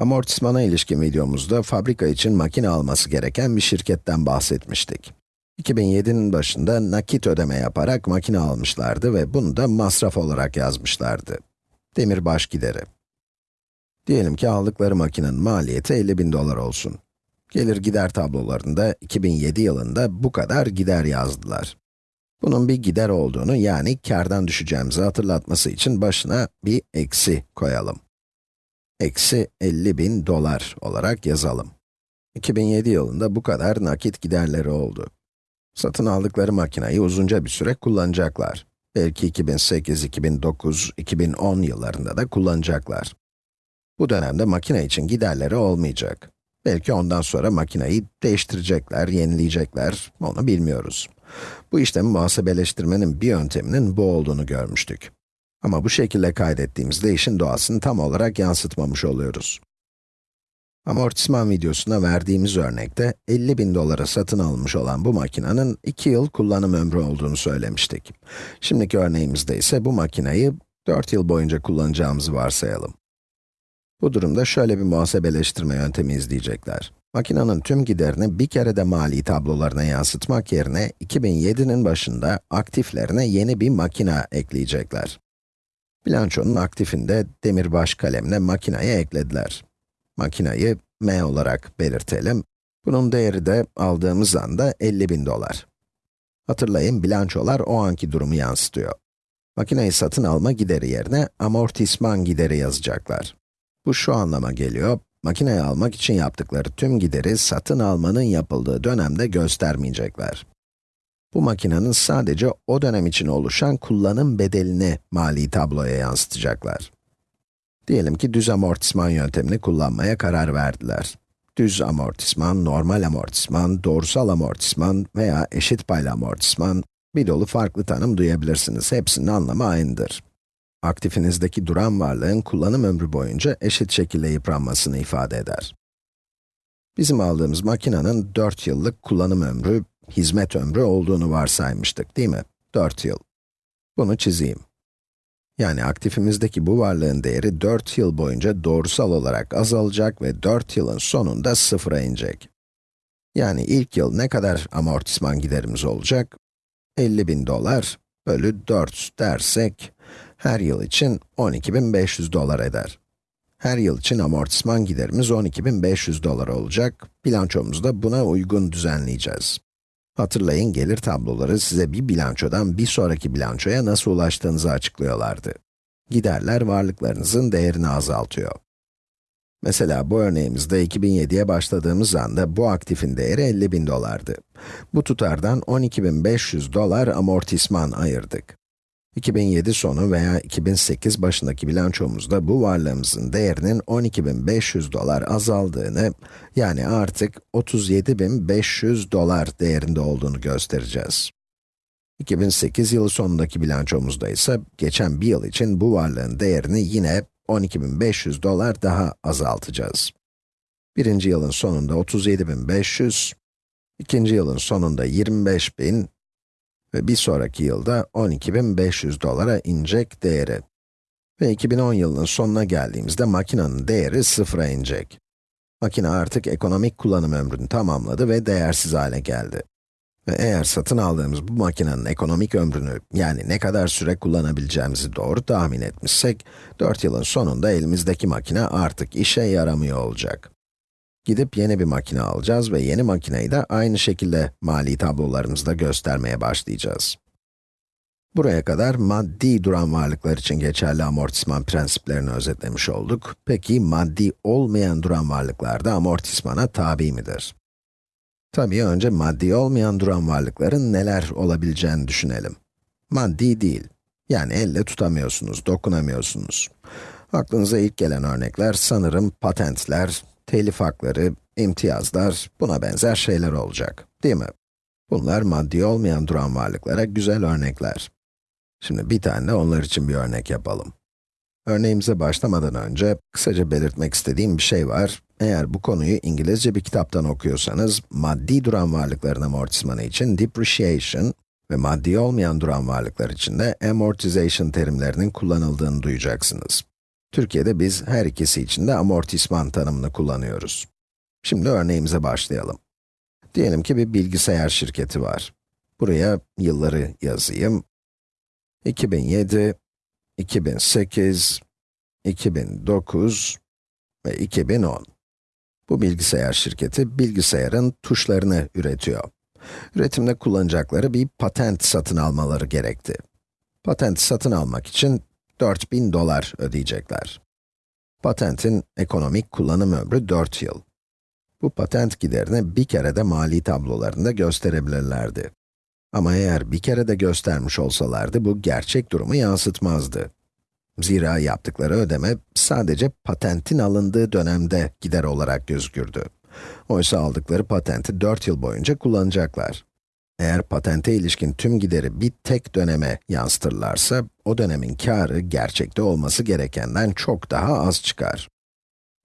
Amortismana ilişkin videomuzda fabrika için makine alması gereken bir şirketten bahsetmiştik. 2007'nin başında nakit ödeme yaparak makine almışlardı ve bunu da masraf olarak yazmışlardı. Demirbaş gideri. Diyelim ki aldıkları makinenin maliyeti 50 bin dolar olsun. Gelir gider tablolarında 2007 yılında bu kadar gider yazdılar. Bunun bir gider olduğunu yani kardan düşeceğimizi hatırlatması için başına bir eksi koyalım eksi 50 bin dolar olarak yazalım. 2007 yılında bu kadar nakit giderleri oldu. Satın aldıkları makinayı uzunca bir süre kullanacaklar. Belki 2008, 2009, 2010 yıllarında da kullanacaklar. Bu dönemde makine için giderleri olmayacak. Belki ondan sonra makineyi değiştirecekler, yenileyecekler, onu bilmiyoruz. Bu işlemi muhasebeleştirmenin bir yönteminin bu olduğunu görmüştük. Ama bu şekilde kaydettiğimizde işin doğasını tam olarak yansıtmamış oluyoruz. Amortisman videosuna verdiğimiz örnekte 50 bin dolara satın alınmış olan bu makinenin 2 yıl kullanım ömrü olduğunu söylemiştik. Şimdiki örneğimizde ise bu makineyi 4 yıl boyunca kullanacağımızı varsayalım. Bu durumda şöyle bir muhasebeleştirme yöntemi izleyecekler. Makinenin tüm giderini bir kere de mali tablolarına yansıtmak yerine 2007'nin başında aktiflerine yeni bir makine ekleyecekler. Bilançonun aktifinde demirbaş kalemle makinayı eklediler. Makinayı m olarak belirtelim. Bunun değeri de aldığımız anda 50 bin dolar. Hatırlayın, bilançolar o anki durumu yansıtıyor. Makineyi satın alma gideri yerine amortisman gideri yazacaklar. Bu şu anlama geliyor, makineyi almak için yaptıkları tüm gideri satın almanın yapıldığı dönemde göstermeyecekler. Bu makinenin sadece o dönem için oluşan kullanım bedelini mali tabloya yansıtacaklar. Diyelim ki düz amortisman yöntemini kullanmaya karar verdiler. Düz amortisman, normal amortisman, doğrusal amortisman veya eşit paylı amortisman, bir dolu farklı tanım duyabilirsiniz. Hepsinin anlamı aynıdır. Aktifinizdeki duran varlığın kullanım ömrü boyunca eşit şekilde yıpranmasını ifade eder. Bizim aldığımız makinenin 4 yıllık kullanım ömrü hizmet ömrü olduğunu varsaymıştık, değil mi? 4 yıl. Bunu çizeyim. Yani aktifimizdeki bu varlığın değeri 4 yıl boyunca doğrusal olarak azalacak ve 4 yılın sonunda sıfıra inecek. Yani ilk yıl ne kadar amortisman giderimiz olacak? 50 bin dolar bölü 4 dersek, her yıl için 12.500 dolar eder. Her yıl için amortisman giderimiz 12.500 dolar olacak. Bilançomuzu da buna uygun düzenleyeceğiz. Hatırlayın, gelir tabloları size bir bilançodan bir sonraki bilançoya nasıl ulaştığınızı açıklıyorlardı. Giderler varlıklarınızın değerini azaltıyor. Mesela bu örneğimizde 2007'ye başladığımız anda bu aktifin değeri 50 bin dolardı. Bu tutardan 12.500 dolar amortisman ayırdık. 2007 sonu veya 2008 başındaki bilançomuzda bu varlığımızın değerinin 12.500 dolar azaldığını, yani artık 37.500 dolar değerinde olduğunu göstereceğiz. 2008 yılı sonundaki bilançomuzda ise geçen bir yıl için bu varlığın değerini yine 12.500 dolar daha azaltacağız. Birinci yılın sonunda 37.500, ikinci yılın sonunda 25.000 ve bir sonraki yılda 12.500 dolara inecek değeri. Ve 2010 yılının sonuna geldiğimizde makinenin değeri sıfıra inecek. Makine artık ekonomik kullanım ömrünü tamamladı ve değersiz hale geldi. Ve eğer satın aldığımız bu makinenin ekonomik ömrünü, yani ne kadar süre kullanabileceğimizi doğru tahmin etmişsek, 4 yılın sonunda elimizdeki makine artık işe yaramıyor olacak. Gidip yeni bir makine alacağız ve yeni makineyi de aynı şekilde mali tablolarımızda göstermeye başlayacağız. Buraya kadar maddi duran varlıklar için geçerli amortisman prensiplerini özetlemiş olduk. Peki maddi olmayan duran varlıklar da amortismana tabi midir? Tabii önce maddi olmayan duran varlıkların neler olabileceğini düşünelim. Maddi değil, yani elle tutamıyorsunuz, dokunamıyorsunuz. Aklınıza ilk gelen örnekler sanırım patentler, telif hakları, imtiyazlar, buna benzer şeyler olacak, değil mi? Bunlar maddi olmayan duran varlıklara güzel örnekler. Şimdi bir tane de onlar için bir örnek yapalım. Örneğimize başlamadan önce, kısaca belirtmek istediğim bir şey var. Eğer bu konuyu İngilizce bir kitaptan okuyorsanız, maddi duran varlıkların amortismanı için depreciation ve maddi olmayan duran varlıklar için de amortization terimlerinin kullanıldığını duyacaksınız. Türkiye'de biz her ikisi için de amortisman tanımını kullanıyoruz. Şimdi örneğimize başlayalım. Diyelim ki bir bilgisayar şirketi var. Buraya yılları yazayım. 2007, 2008, 2009 ve 2010. Bu bilgisayar şirketi, bilgisayarın tuşlarını üretiyor. Üretimde kullanacakları bir patent satın almaları gerekti. Patenti satın almak için 4000 dolar ödeyecekler. Patentin ekonomik kullanım ömrü 4 yıl. Bu patent giderini bir kere de mali tablolarında gösterebilirlerdi. Ama eğer bir kere de göstermiş olsalardı, bu gerçek durumu yansıtmazdı. Zira yaptıkları ödeme sadece patentin alındığı dönemde gider olarak gözükürdü. Oysa aldıkları patenti 4 yıl boyunca kullanacaklar. Eğer patente ilişkin tüm gideri bir tek döneme yansıtırlarsa, o dönemin karı gerçekte olması gerekenden çok daha az çıkar.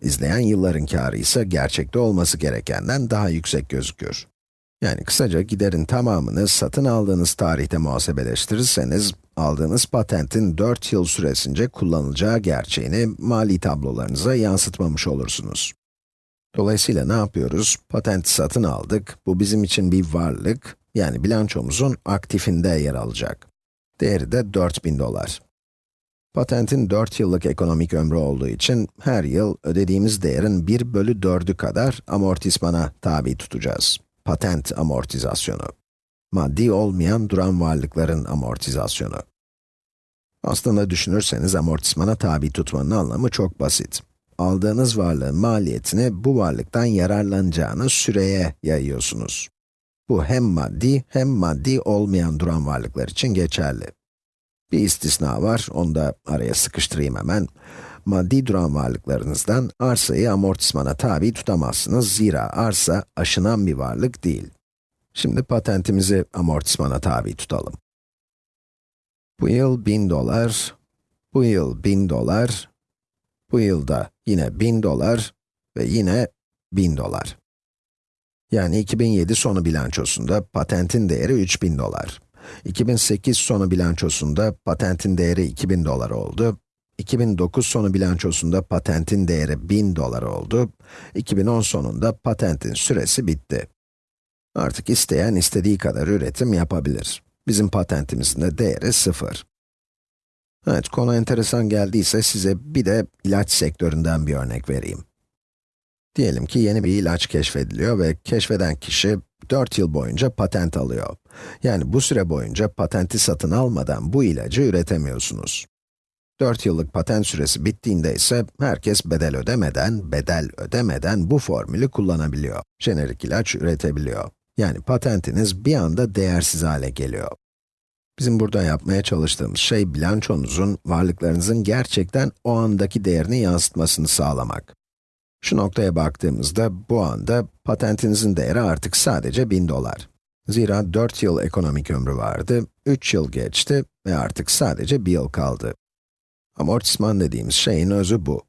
İzleyen yılların karı ise gerçekte olması gerekenden daha yüksek gözükür. Yani kısaca giderin tamamını satın aldığınız tarihte muhasebeleştirirseniz, aldığınız patentin 4 yıl süresince kullanılacağı gerçeğini mali tablolarınıza yansıtmamış olursunuz. Dolayısıyla ne yapıyoruz? Patenti satın aldık, bu bizim için bir varlık, yani bilançomuzun aktifinde yer alacak. Değeri de 4000 dolar. Patentin 4 yıllık ekonomik ömrü olduğu için her yıl ödediğimiz değerin 1 bölü 4'ü kadar amortismana tabi tutacağız. Patent amortizasyonu. Maddi olmayan duran varlıkların amortizasyonu. Aslında düşünürseniz amortismana tabi tutmanın anlamı çok basit. Aldığınız varlığın maliyetini bu varlıktan yararlanacağınız süreye yayıyorsunuz. Bu hem maddi hem maddi olmayan duran varlıklar için geçerli. Bir istisna var, onu da araya sıkıştırayım hemen. Maddi duran varlıklarınızdan arsayı amortismana tabi tutamazsınız. Zira arsa aşınan bir varlık değil. Şimdi patentimizi amortismana tabi tutalım. Bu yıl 1000 dolar, bu yıl 1000 dolar, bu yılda yine 1000 dolar ve yine 1000 dolar. Yani 2007 sonu bilançosunda patentin değeri 3000 dolar. 2008 sonu bilançosunda patentin değeri 2000 dolar oldu. 2009 sonu bilançosunda patentin değeri 1000 dolar oldu. 2010 sonunda patentin süresi bitti. Artık isteyen istediği kadar üretim yapabilir. Bizim patentimizin de değeri 0. Evet, konu enteresan geldiyse size bir de ilaç sektöründen bir örnek vereyim. Diyelim ki yeni bir ilaç keşfediliyor ve keşfeden kişi 4 yıl boyunca patent alıyor. Yani bu süre boyunca patenti satın almadan bu ilacı üretemiyorsunuz. 4 yıllık patent süresi bittiğinde ise herkes bedel ödemeden, bedel ödemeden bu formülü kullanabiliyor. Jenerik ilaç üretebiliyor. Yani patentiniz bir anda değersiz hale geliyor. Bizim burada yapmaya çalıştığımız şey bilançonuzun, varlıklarınızın gerçekten o andaki değerini yansıtmasını sağlamak. Şu noktaya baktığımızda, bu anda patentinizin değeri artık sadece 1000 dolar. Zira 4 yıl ekonomik ömrü vardı, 3 yıl geçti ve artık sadece 1 yıl kaldı. Amortisman dediğimiz şeyin özü bu.